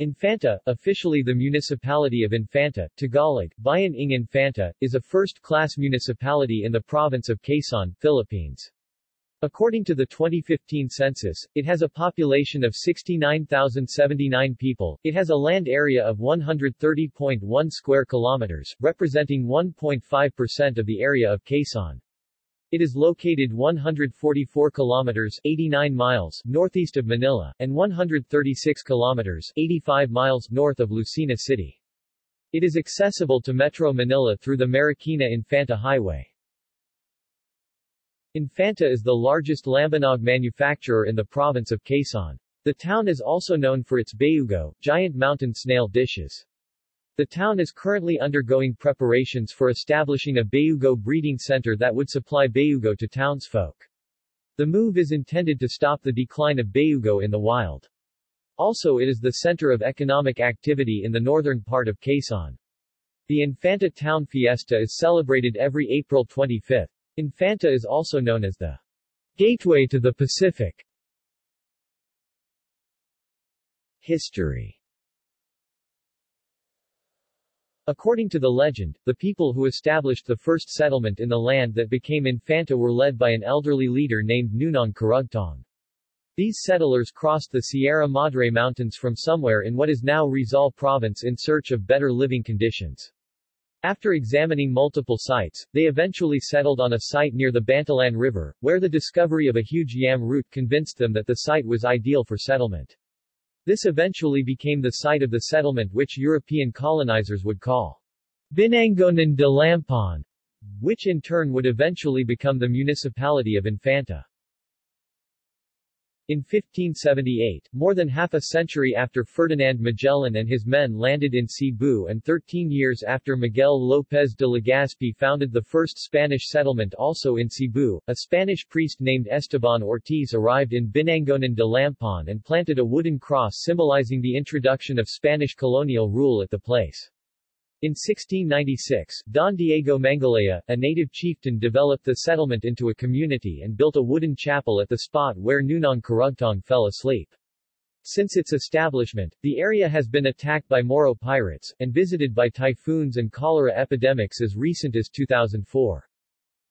Infanta, officially the municipality of Infanta, Tagalog, Bayan ng Infanta, is a first-class municipality in the province of Quezon, Philippines. According to the 2015 census, it has a population of 69,079 people. It has a land area of 130.1 square kilometers, representing 1.5% of the area of Quezon. It is located 144 kilometers 89 miles northeast of Manila, and 136 kilometers 85 miles north of Lucena City. It is accessible to Metro Manila through the Marikina-Infanta Highway. Infanta is the largest lambanog manufacturer in the province of Quezon. The town is also known for its bayugo, giant mountain snail dishes. The town is currently undergoing preparations for establishing a Bayugo breeding center that would supply Bayugo to townsfolk. The move is intended to stop the decline of Bayugo in the wild. Also it is the center of economic activity in the northern part of Quezon. The Infanta Town Fiesta is celebrated every April 25. Infanta is also known as the Gateway to the Pacific. History According to the legend, the people who established the first settlement in the land that became Infanta were led by an elderly leader named Nunong Karugtong. These settlers crossed the Sierra Madre Mountains from somewhere in what is now Rizal Province in search of better living conditions. After examining multiple sites, they eventually settled on a site near the Bantalan River, where the discovery of a huge yam root convinced them that the site was ideal for settlement. This eventually became the site of the settlement which European colonizers would call Binangonan de Lampon, which in turn would eventually become the municipality of Infanta. In 1578, more than half a century after Ferdinand Magellan and his men landed in Cebu and 13 years after Miguel López de Legazpi founded the first Spanish settlement also in Cebu, a Spanish priest named Esteban Ortiz arrived in Binangonan de Lampon and planted a wooden cross symbolizing the introduction of Spanish colonial rule at the place. In 1696, Don Diego Mangalea, a native chieftain developed the settlement into a community and built a wooden chapel at the spot where Nunong Karugtong fell asleep. Since its establishment, the area has been attacked by Moro pirates, and visited by typhoons and cholera epidemics as recent as 2004.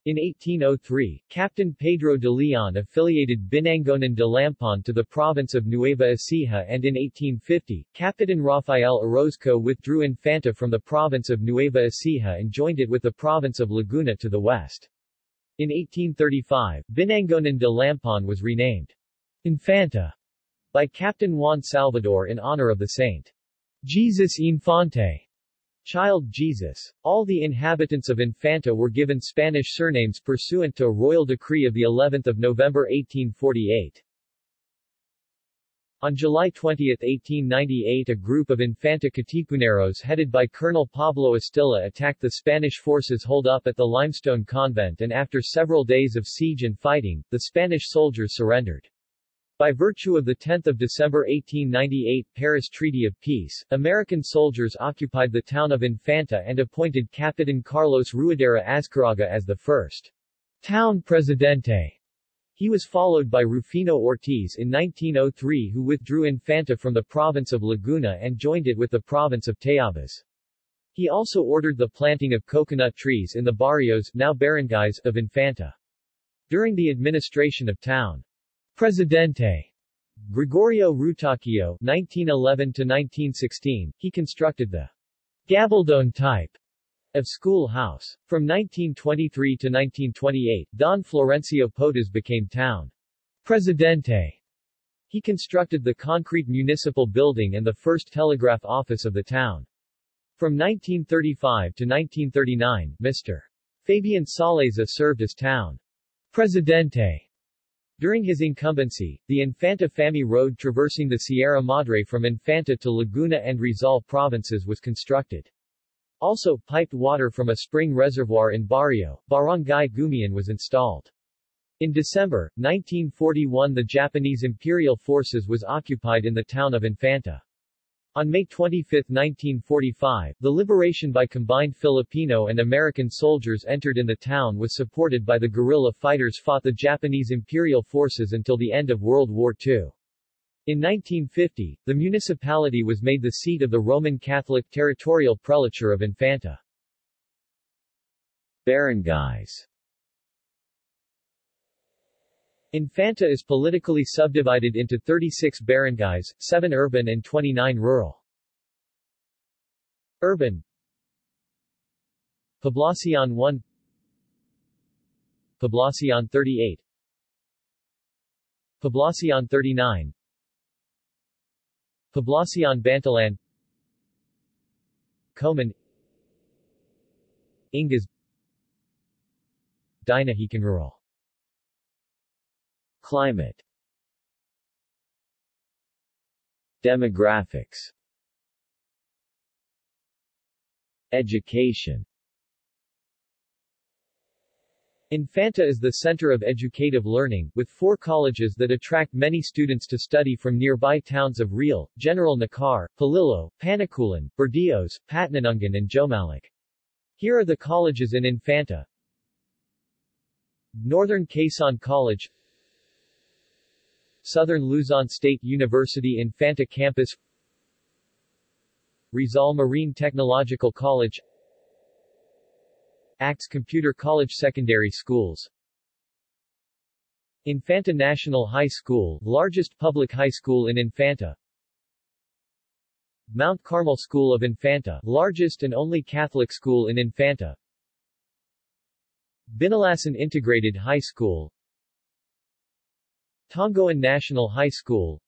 In 1803, Captain Pedro de Leon affiliated Binangonan de Lampon to the province of Nueva Ecija and in 1850, Capitan Rafael Orozco withdrew Infanta from the province of Nueva Ecija and joined it with the province of Laguna to the west. In 1835, Binangonan de Lampon was renamed Infanta by Captain Juan Salvador in honor of the saint Jesus Infante. Child Jesus. All the inhabitants of Infanta were given Spanish surnames pursuant to a royal decree of the 11th of November 1848. On July 20, 1898 a group of Infanta Katipuneros headed by Colonel Pablo Estilla attacked the Spanish forces holed up at the Limestone Convent and after several days of siege and fighting, the Spanish soldiers surrendered. By virtue of the 10 December 1898 Paris Treaty of Peace, American soldiers occupied the town of Infanta and appointed Capitan Carlos Ruidera Azcárraga as the first town presidente. He was followed by Rufino Ortiz in 1903 who withdrew Infanta from the province of Laguna and joined it with the province of Tayabas. He also ordered the planting of coconut trees in the barrios now barangays of Infanta. During the administration of town Presidente Gregorio Rutacio 1911-1916, he constructed the gabaldon type of schoolhouse. From 1923 to 1928, Don Florencio Potas became town Presidente. He constructed the concrete municipal building and the first telegraph office of the town. From 1935 to 1939, Mr. Fabian Saleza served as town Presidente during his incumbency, the Infanta Famy Road traversing the Sierra Madre from Infanta to Laguna and Rizal provinces was constructed. Also, piped water from a spring reservoir in Barrio, Barangay Gumian was installed. In December, 1941 the Japanese Imperial Forces was occupied in the town of Infanta. On May 25, 1945, the liberation by combined Filipino and American soldiers entered in the town was supported by the guerrilla fighters fought the Japanese Imperial forces until the end of World War II. In 1950, the municipality was made the seat of the Roman Catholic territorial prelature of Infanta. Barangays Infanta is politically subdivided into 36 barangays, 7 urban and 29 rural. Urban Poblacion 1 Poblacion 38 Poblacion 39 Poblacion Bantalan Coman Ingas Dinahican Rural Climate Demographics Education Infanta is the center of educative learning, with four colleges that attract many students to study from nearby towns of Real, General Nakar, Polillo, Panukulan, Burdeos, Patnanungan and Jomalig. Here are the colleges in Infanta. Northern Quezon College Southern Luzon State University Infanta Campus Rizal Marine Technological College ACTS Computer College Secondary Schools. Infanta National High School, largest public high school in Infanta. Mount Carmel School of Infanta, largest and only Catholic school in Infanta. Binulasan Integrated High School Tongoan National High School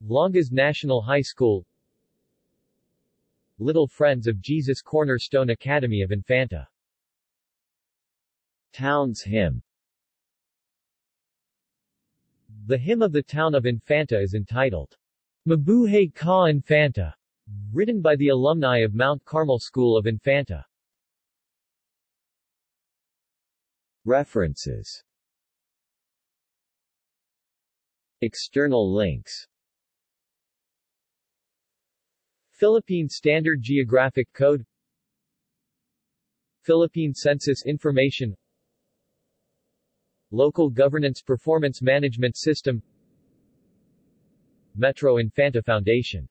Longas National High School Little Friends of Jesus Cornerstone Academy of Infanta. Town's Hymn The hymn of the town of Infanta is entitled, Mabuhay Ka Infanta, written by the alumni of Mount Carmel School of Infanta. References External links. Philippine Standard Geographic Code. Philippine Census Information. Local Governance Performance Management System. Metro Infanta Foundation